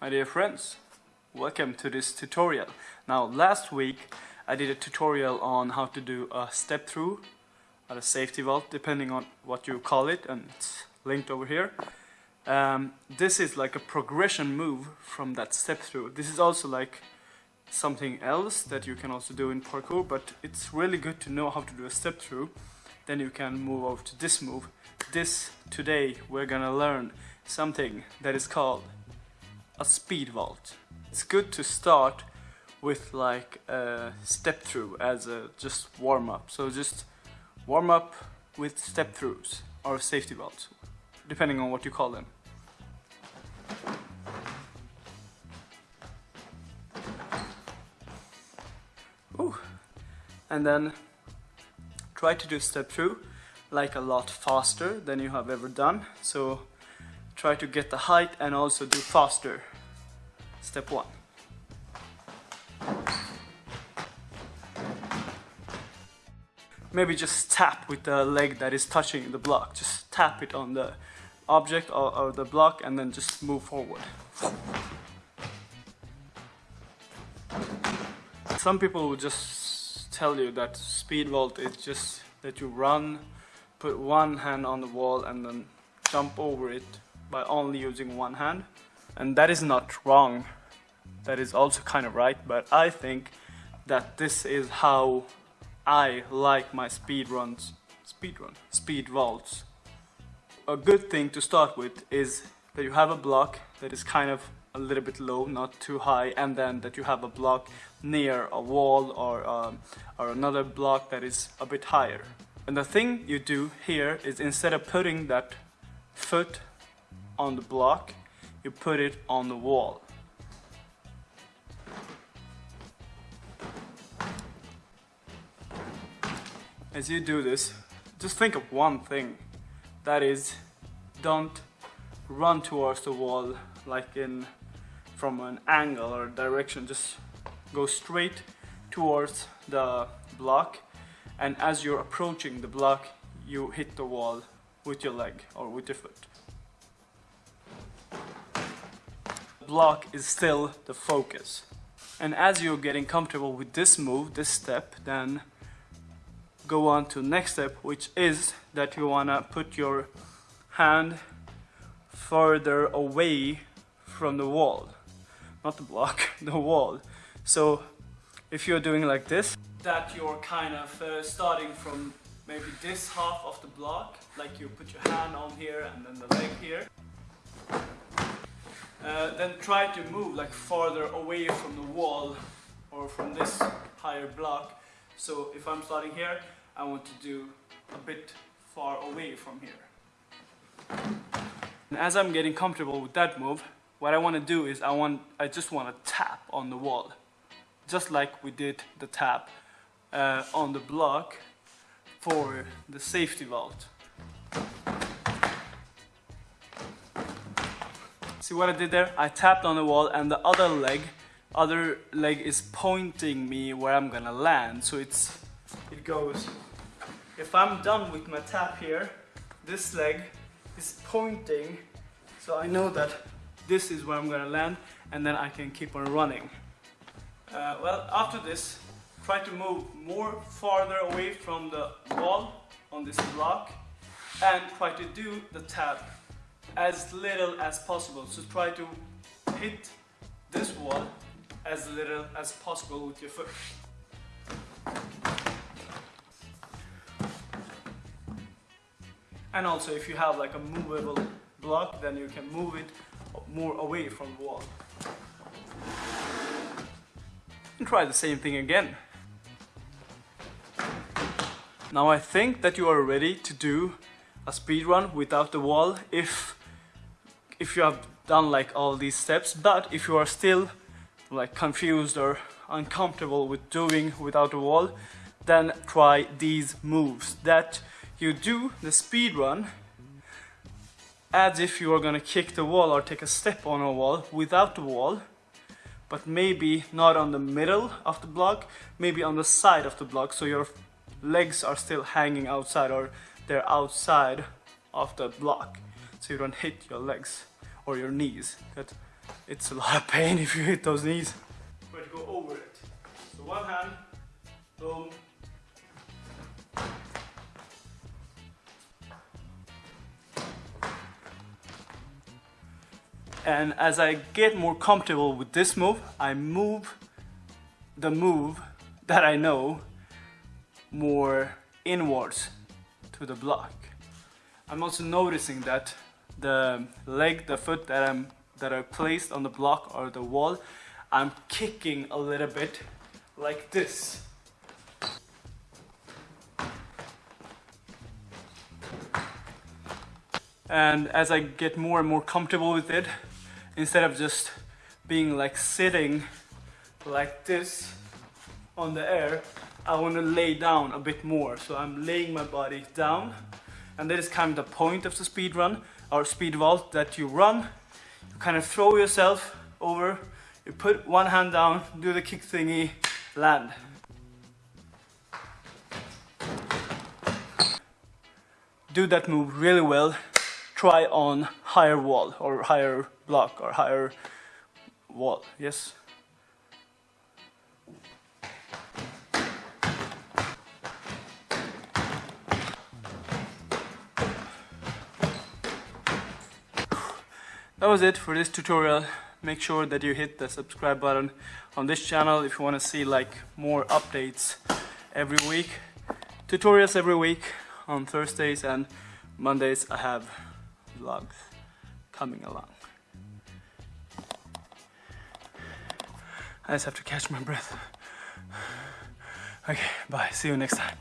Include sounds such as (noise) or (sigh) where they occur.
My dear friends, welcome to this tutorial. Now last week I did a tutorial on how to do a step through or a safety vault depending on what you call it and it's linked over here. Um, this is like a progression move from that step through. This is also like something else that you can also do in parkour but it's really good to know how to do a step through then you can move over to this move. This today we're gonna learn something that is called a speed vault. It's good to start with like a step through as a just warm up. So just warm up with step throughs or safety vaults, depending on what you call them. Ooh. And then try to do step through like a lot faster than you have ever done. So try to get the height and also do faster. Step one. Maybe just tap with the leg that is touching the block. Just tap it on the object or, or the block and then just move forward. Some people will just tell you that speed vault is just that you run, put one hand on the wall and then jump over it by only using one hand. And that is not wrong. That is also kind of right, but I think that this is how I like my speed runs. Speed run? Speed vaults. A good thing to start with is that you have a block that is kind of a little bit low, not too high, and then that you have a block near a wall or, um, or another block that is a bit higher. And the thing you do here is instead of putting that foot on the block, you put it on the wall. As you do this, just think of one thing. That is, don't run towards the wall like in from an angle or direction. Just go straight towards the block and as you're approaching the block, you hit the wall with your leg or with your foot. Block is still the focus. And as you're getting comfortable with this move, this step, then go on to next step, which is that you wanna put your hand further away from the wall. Not the block, (laughs) the wall. So if you're doing like this, that you're kind of uh, starting from maybe this half of the block, like you put your hand on here and then the leg here, uh, then try to move like farther away from the wall or from this higher block. So if I'm starting here, I want to do a bit far away from here. And as I'm getting comfortable with that move, what I want to do is I want I just want to tap on the wall. Just like we did the tap uh, on the block for the safety vault. See what I did there? I tapped on the wall and the other leg, other leg is pointing me where I'm gonna land. So it's, it goes, if I'm done with my tap here, this leg is pointing. So I know that this is where I'm gonna land and then I can keep on running. Uh, well, after this, try to move more farther away from the wall on this block and try to do the tap as little as possible. So try to hit this wall as little as possible with your foot. And also if you have like a movable block, then you can move it more away from the wall. And try the same thing again. Now I think that you are ready to do a speed run without the wall if if you have done like all these steps but if you are still like confused or uncomfortable with doing without a wall then try these moves that you do the speed run as if you are gonna kick the wall or take a step on a wall without the wall but maybe not on the middle of the block maybe on the side of the block so your legs are still hanging outside or they're outside of the block so you don't hit your legs or your knees. That it's a lot of pain if you hit those knees. To go over it. So one hand, boom. And as I get more comfortable with this move, I move the move that I know more inwards to the block. I'm also noticing that the leg, the foot that I'm that are placed on the block or the wall, I'm kicking a little bit like this. And as I get more and more comfortable with it, instead of just being like sitting like this on the air, I want to lay down a bit more. So I'm laying my body down. And that is kind of the point of the speed run or speed vault that you run, you kind of throw yourself over, you put one hand down, do the kick thingy, land. Do that move really well. Try on higher wall or higher block or higher wall. Yes. That was it for this tutorial. Make sure that you hit the subscribe button on this channel if you want to see like more updates every week. Tutorials every week on Thursdays and Mondays I have vlogs coming along. I just have to catch my breath. Okay, bye. See you next time.